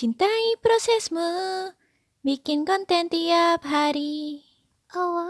Cintai prosesmu, bikin konten tiap hari. Oh,